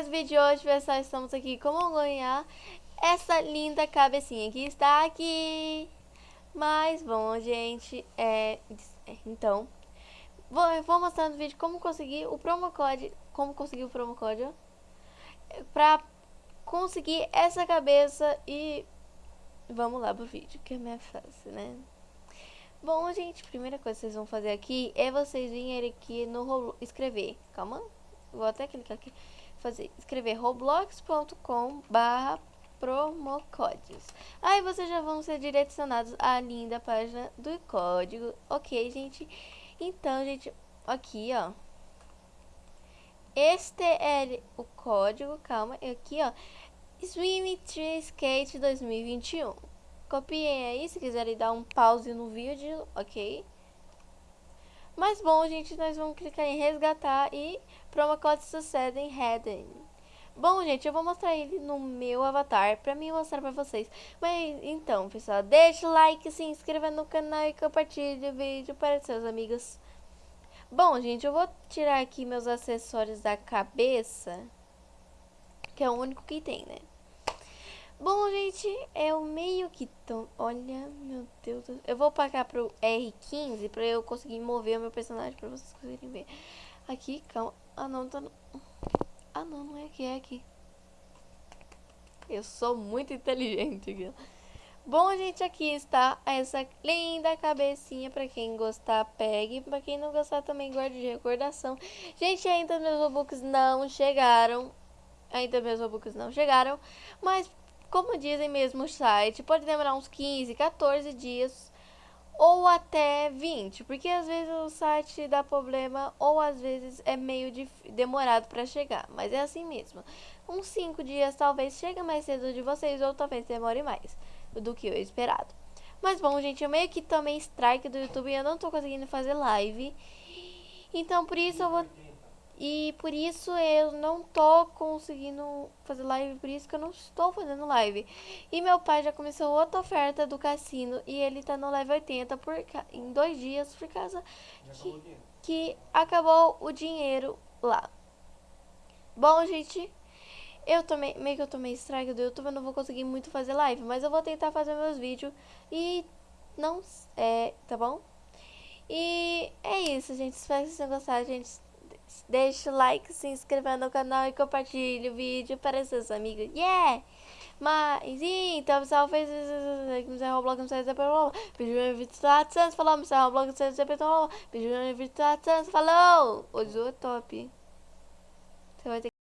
mais vídeo de hoje, pessoal. Estamos aqui como ganhar essa linda cabecinha que está aqui. Mas, bom, gente, é... Então, vou, vou mostrar no vídeo como conseguir o promo code, como conseguir o promo code, pra conseguir essa cabeça e vamos lá pro vídeo, que é mais fácil, né? Bom, gente, primeira coisa que vocês vão fazer aqui é vocês virem aqui no Roblox, escrever, calma, vou até clicar aqui, fazer, escrever roblox.com barra promocodes. Aí vocês já vão ser direcionados à linda página do código, ok, gente? Então, gente, aqui, ó, este é o código, calma, aqui, ó, Swim 3 Skate 2021. Copiem aí se quiserem dar um pause no vídeo, ok? Mas bom, gente, nós vamos clicar em resgatar e promo code sucedem heading. Bom, gente, eu vou mostrar ele no meu avatar pra mim mostrar pra vocês. Mas, então, pessoal, deixa o like, se inscreva no canal e compartilhe o vídeo para seus amigos. Bom, gente, eu vou tirar aqui meus acessórios da cabeça, que é o único que tem, né? Bom, gente, eu meio que tô... Olha, meu Deus do... Eu vou pagar pro R15 pra eu conseguir mover o meu personagem pra vocês conseguirem ver. Aqui, calma. Ah, não, tá... Ah, não, não é aqui, é aqui. Eu sou muito inteligente, aqui. Bom, gente, aqui está essa linda cabecinha. Pra quem gostar, pegue. Pra quem não gostar, também guarde de recordação. Gente, ainda meus Robux não chegaram. Ainda meus Robux não chegaram. Mas como dizem mesmo o site, pode demorar uns 15, 14 dias ou até 20, porque às vezes o site dá problema ou às vezes é meio demorado para chegar, mas é assim mesmo. Uns 5 dias talvez chegue mais cedo de vocês ou talvez demore mais do que eu esperado. Mas bom, gente, eu meio que tomei strike do YouTube e eu não tô conseguindo fazer live. Então por isso eu vou e por isso eu não tô conseguindo fazer live, por isso que eu não estou fazendo live. E meu pai já começou outra oferta do cassino e ele tá no level 80 por, em dois dias por causa que, que acabou o dinheiro lá. Bom, gente, eu tomei, meio que eu tomei strike do YouTube, eu não vou conseguir muito fazer live, mas eu vou tentar fazer meus vídeos e não, é, tá bom? E é isso, gente, espero que vocês tenham gostado, gente. Deixe o like, se inscreva no canal e compartilhe o vídeo para seus amigos. Yeah! Mas, então, pessoal, fez isso. Roblox, não sei se é pelo Pediu meu vídeo Santos, falou. Me Roblox, não sei se é pelo Pediu meu vídeo Santos, falou. Zu é top.